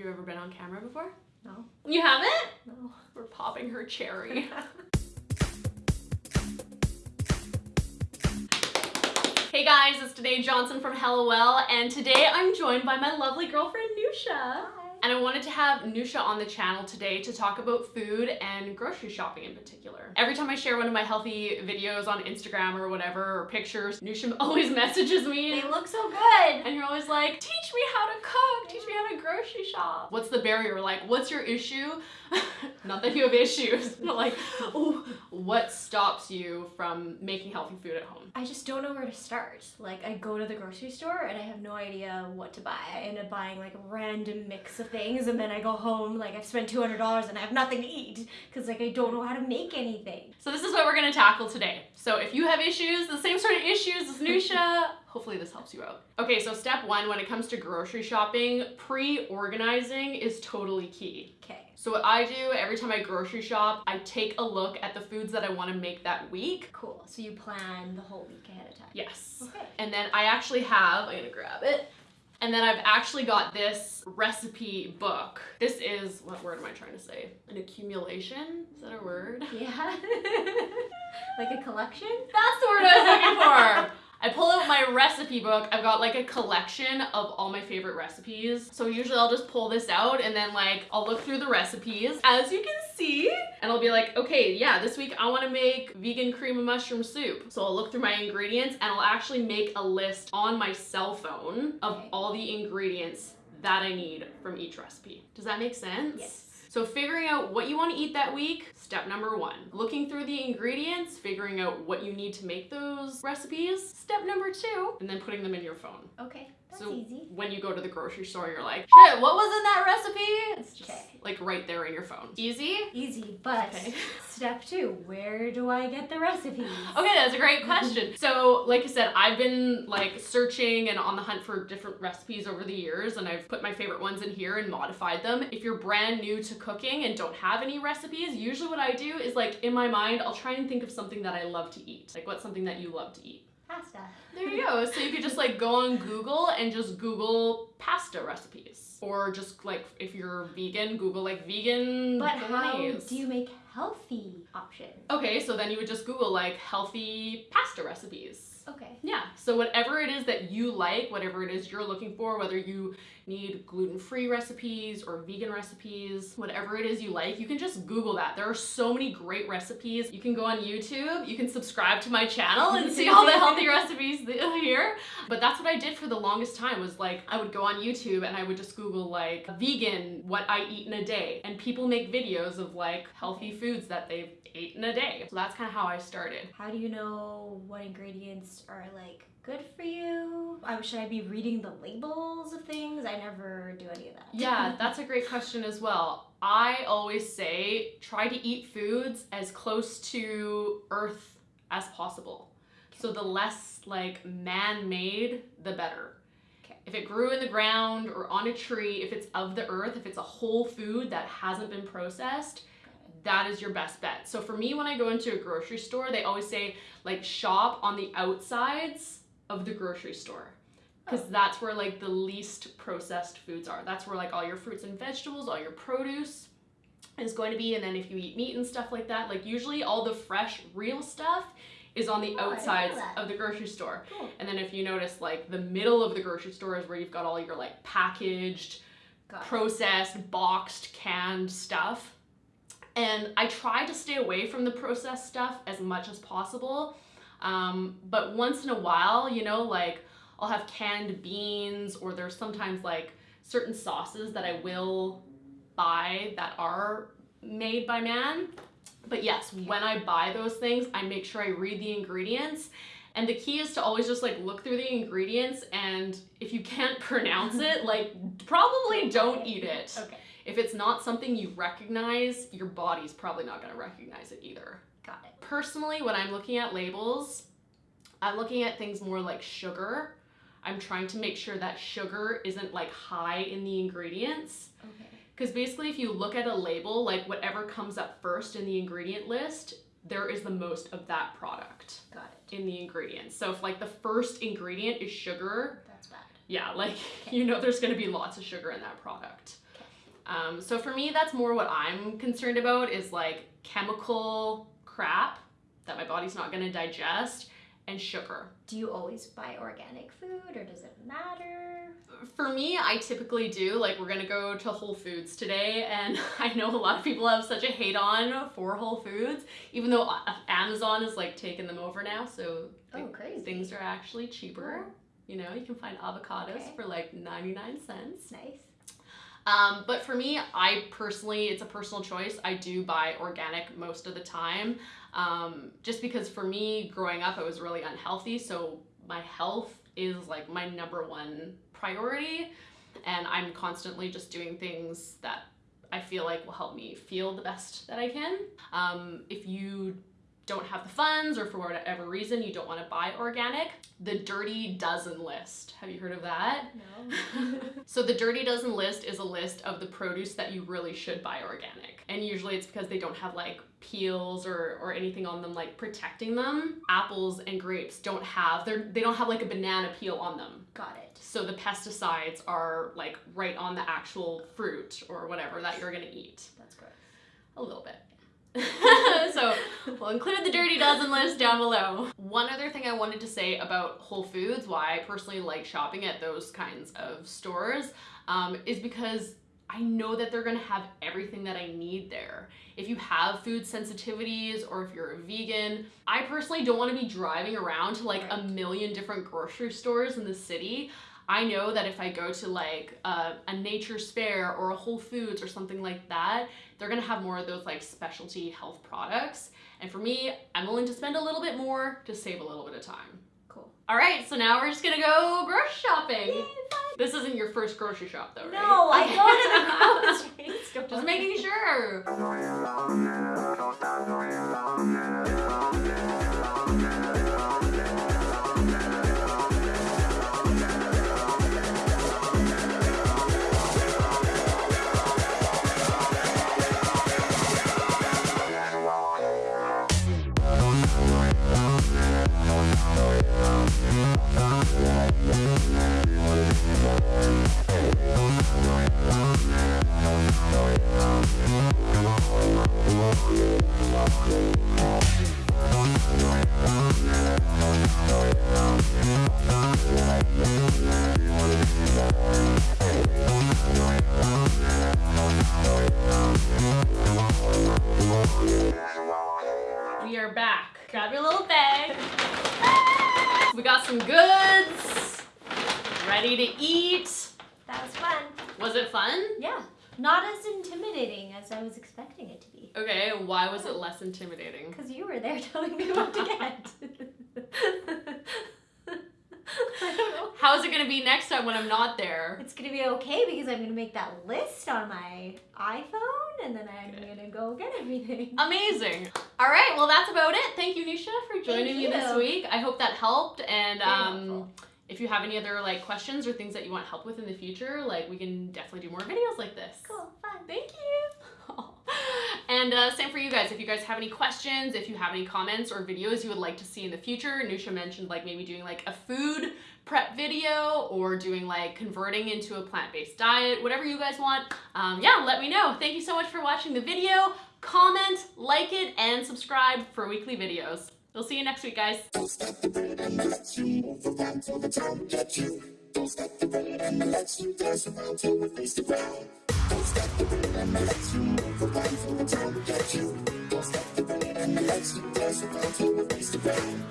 you ever been on camera before? No. You haven't? No. We're popping her cherry. hey guys, it's Danae Johnson from Hello Well, and today I'm joined by my lovely girlfriend Nusha. And I wanted to have Nusha on the channel today to talk about food and grocery shopping in particular. Every time I share one of my healthy videos on Instagram or whatever, or pictures, Nusha always messages me. They look so good. And you're always like, teach me how to cook, teach me how to grocery shop. What's the barrier? Like, what's your issue? Not that you have issues, but like, oh, what stops you from making healthy food at home? I just don't know where to start. Like, I go to the grocery store and I have no idea what to buy. I end up buying like a random mix of things and then I go home, like, I've spent $200 and I have nothing to eat because, like, I don't know how to make anything. So, this is what we're gonna tackle today. So, if you have issues, the same sort of issues as Nusha, hopefully this helps you out. Okay, so step one when it comes to grocery shopping, pre organizing is totally key. Okay. So what I do every time I grocery shop, I take a look at the foods that I want to make that week. Cool. So you plan the whole week ahead of time. Yes. Okay. And then I actually have, I'm gonna grab it. And then I've actually got this recipe book. This is, what word am I trying to say? An accumulation? Is that a word? Yeah. like a collection? That's the word I was looking for. I pull out my recipe book. I've got like a collection of all my favorite recipes. So usually I'll just pull this out and then like I'll look through the recipes as you can see and I'll be like, okay, yeah, this week I want to make vegan cream of mushroom soup. So I'll look through my ingredients and I'll actually make a list on my cell phone of all the ingredients that I need from each recipe. Does that make sense? Yes. So figuring out what you want to eat that week, step number one. Looking through the ingredients, figuring out what you need to make those recipes, step number two, and then putting them in your phone. Okay. That's so easy. when you go to the grocery store, you're like, shit, what was in that recipe? It's just Okay. like right there in your phone. Easy? Easy, but Okay. step two, where do I get the recipes? Okay, that's a great question. So, like I said, I've been like searching and on the hunt for different recipes over the years, and I've put my favorite ones in here and modified them. If you're brand new to cooking and don't have any recipes, usually what I do is like in my mind, I'll try and think of something that I love to eat. Like, what's something that you love to eat? Pasta. There you go. So you could just like go on Google and just Google pasta recipes. Or just like if you're vegan, Google like vegan But how do you make healthy options? Okay, so then you would just Google like healthy pasta recipes. Okay. Yeah, so whatever it is that you like, whatever it is you're looking for, whether you need gluten free recipes or vegan recipes, whatever it is you like, you can just Google that. There are so many great recipes. You can go on YouTube, you can subscribe to my channel and see all the healthy recipes here. But that's what I did for the longest time was like, I would go on YouTube and I would just Google like vegan, what I eat in a day. And people make videos of like healthy foods that they've ate in a day. So that's kind of how I started. How do you know what ingredients are like good for you? Um, should I be reading the labels of things? I never do any of that. Yeah, that's a great question as well. I always say try to eat foods as close to earth as possible. So the less like man-made, the better. Okay. If it grew in the ground or on a tree, if it's of the earth, if it's a whole food that hasn't been processed, that is your best bet. So for me, when I go into a grocery store, they always say like shop on the outsides of the grocery store oh. because that's where like the least processed foods are. That's where like all your fruits and vegetables, all your produce is going to be. And then if you eat meat and stuff like that, like usually all the fresh, real stuff is on the Oh, I didn't know outsides of the grocery store. Cool. And then if you notice, like the middle of the grocery store is where you've got all your like packaged, Got processed, boxed, canned stuff. And I try to stay away from the processed stuff as much as possible. Um, but once in a while, you know, like I'll have canned beans, or there's sometimes like certain sauces that I will buy that are made by man. But yes, when I buy those things, I make sure I read the ingredients. And the key is to always just like look through the ingredients and if you can't pronounce it, like probably don't eat it. Okay. If it's not something you recognize, your body's probably not going to recognize it either. Got it. Personally, when I'm looking at labels, I'm looking at things more like sugar. I'm trying to make sure that sugar isn't like high in the ingredients. Okay. Because basically, if you look at a label, like whatever comes up first in the ingredient list, there is the most of that product Got it. in the ingredients. So if like the first ingredient is sugar, That's bad. yeah, like you know, there's going to be lots of sugar in that product. Um, so for me, that's more what I'm concerned about is like chemical crap that my body's not going to digest and sugar. Do you always buy organic food or does it matter? For me, I typically do. Like, we're gonna go to Whole Foods today, and I know a lot of people have such a hate on for Whole Foods, even though Amazon is like taking them over now. So oh, crazy. things are actually cheaper. Cool. You know, you can find avocados Okay. for like 99 cents. Nice. Um, but for me, I personally, it's a personal choice. I do buy organic most of the time. Um, just because for me, growing up, I was really unhealthy. So my health is like my number one priority. And I'm constantly just doing things that I feel like will help me feel the best that I can. Um, if you don't have the funds or for whatever reason you don't want to buy organic, the Dirty Dozen list. Have you heard of that? No. So the Dirty Dozen list is a list of the produce that you really should buy organic. And usually it's because they don't have like peels or, or anything on them like protecting them. Apples and grapes don't have they're they don't have like a banana peel on them. Got it. So the pesticides are like right on the actual fruit or whatever that you're gonna eat. That's gross. A little bit. so we'll include the dirty dozen list down below. One other thing I wanted to say about Whole Foods, why I personally like shopping at those kinds of stores, um, is because I know that they're gonna have everything that I need there. If you have food sensitivities or if you're a vegan, I personally don't wanna be driving around to like a million different grocery stores in the city. I know that if I go to like a, a Nature's Fare or a Whole Foods or something like that, they're gonna have more of those like specialty health products. And for me, I'm willing to spend a little bit more to save a little bit of time. Cool. All right, so now we're just gonna go grocery shopping. Yay, fun. This isn't your first grocery shop though, right? No, I go to the grocery store. Just making sure. some goods. Ready to eat. That was fun. Was it fun? Yeah. Not as intimidating as I was expecting it to be. Okay, why was it less intimidating? Because you were there telling me what to get. I don't know. How is it gonna be next time when I'm not there? It's gonna be okay because I'm gonna make that list on my iPhone and then I'm Okay. gonna go get everything. Amazing. All right, well that's about it. Thank you, Nisha, for joining me this week. I hope that helped. And um, if you have any other like questions or things that you want help with in the future, like we can definitely do more videos like this. Cool, fun. Thank you. And uh, same for you guys. If you guys have any questions, if you have any comments or videos you would like to see in the future, Nusha mentioned like maybe doing like a food prep video or doing like converting into a plant-based diet, whatever you guys want. Um, yeah, let me know. Thank you so much for watching the video. Comment, like it, and subscribe for weekly videos. We'll see you next week, guys. The bird and let you move around till the time we get you. Don't stop the bird and let you dance around till we face the ground.